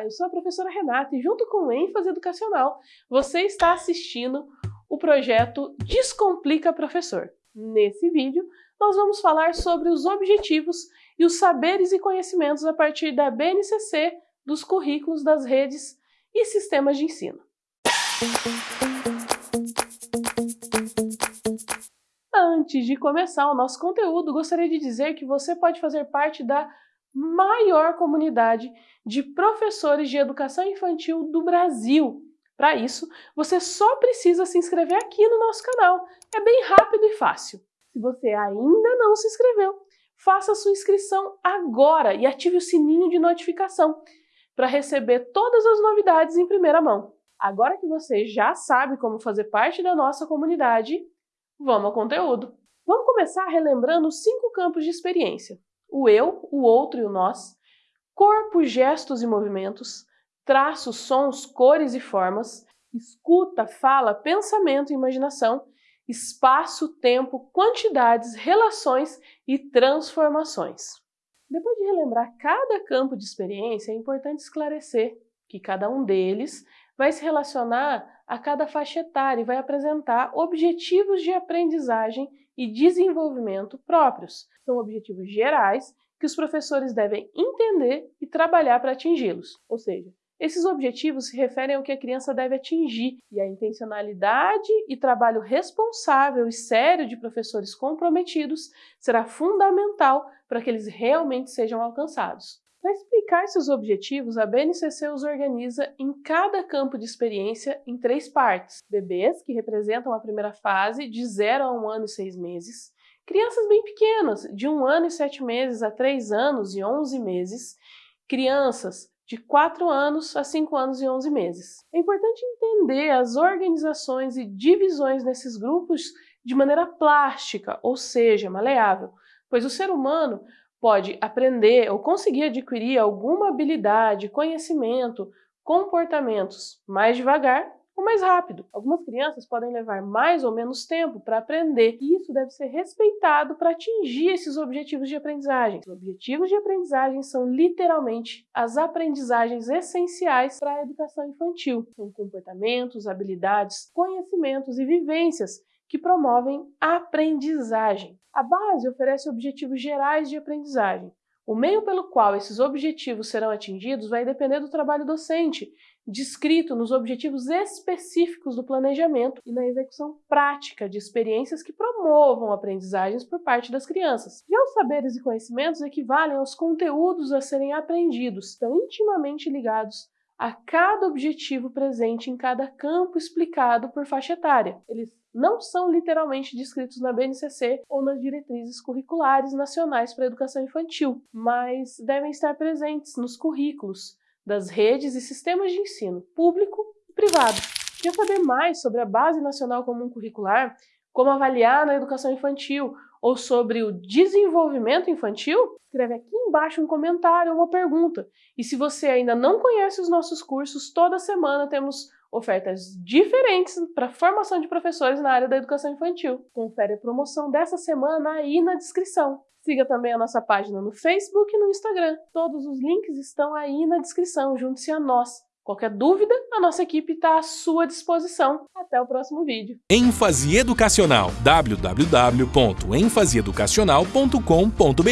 Olá, eu sou a professora Renata e junto com o ênfase educacional, você está assistindo o projeto Descomplica Professor. Nesse vídeo, nós vamos falar sobre os objetivos e os saberes e conhecimentos a partir da BNCC, dos currículos das redes e sistemas de ensino. Antes de começar o nosso conteúdo, gostaria de dizer que você pode fazer parte da maior comunidade de professores de educação infantil do Brasil. Para isso, você só precisa se inscrever aqui no nosso canal. É bem rápido e fácil. Se você ainda não se inscreveu, faça sua inscrição agora e ative o sininho de notificação para receber todas as novidades em primeira mão. Agora que você já sabe como fazer parte da nossa comunidade, vamos ao conteúdo. Vamos começar relembrando cinco campos de experiência o eu, o outro e o nós, corpo, gestos e movimentos, traços, sons, cores e formas, escuta, fala, pensamento e imaginação, espaço, tempo, quantidades, relações e transformações. Depois de relembrar cada campo de experiência, é importante esclarecer que cada um deles vai se relacionar a cada faixa etária e vai apresentar objetivos de aprendizagem e desenvolvimento próprios. São objetivos gerais que os professores devem entender e trabalhar para atingi-los. Ou seja, esses objetivos se referem ao que a criança deve atingir e a intencionalidade e trabalho responsável e sério de professores comprometidos será fundamental para que eles realmente sejam alcançados. Para explicar seus objetivos, a BNCC os organiza em cada campo de experiência em três partes. Bebês, que representam a primeira fase, de 0 a 1 um ano e 6 meses. Crianças bem pequenas, de 1 um ano e 7 meses a 3 anos e 11 meses. Crianças de 4 anos a 5 anos e 11 meses. É importante entender as organizações e divisões nesses grupos de maneira plástica, ou seja, maleável, pois o ser humano pode aprender ou conseguir adquirir alguma habilidade, conhecimento, comportamentos mais devagar ou mais rápido. Algumas crianças podem levar mais ou menos tempo para aprender e isso deve ser respeitado para atingir esses objetivos de aprendizagem. Os objetivos de aprendizagem são literalmente as aprendizagens essenciais para a educação infantil. São comportamentos, habilidades, conhecimentos e vivências que promovem aprendizagem. A base oferece objetivos gerais de aprendizagem. O meio pelo qual esses objetivos serão atingidos vai depender do trabalho docente, descrito nos objetivos específicos do planejamento e na execução prática de experiências que promovam aprendizagens por parte das crianças. Já os saberes e conhecimentos equivalem aos conteúdos a serem aprendidos, estão intimamente ligados a cada objetivo presente em cada campo explicado por faixa etária. Eles não são literalmente descritos na BNCC ou nas diretrizes curriculares nacionais para a educação infantil, mas devem estar presentes nos currículos das redes e sistemas de ensino público e privado. Quer saber mais sobre a Base Nacional Comum Curricular, como avaliar na educação infantil ou sobre o desenvolvimento infantil? Escreve aqui embaixo um comentário ou uma pergunta. E se você ainda não conhece os nossos cursos, toda semana temos ofertas diferentes para formação de professores na área da educação infantil. Confere a promoção dessa semana aí na descrição. Siga também a nossa página no Facebook e no Instagram. Todos os links estão aí na descrição. Junte-se a nós. Qualquer dúvida, a nossa equipe está à sua disposição. Até o próximo vídeo. ênfase educacional www.enfaseeducacional.com.br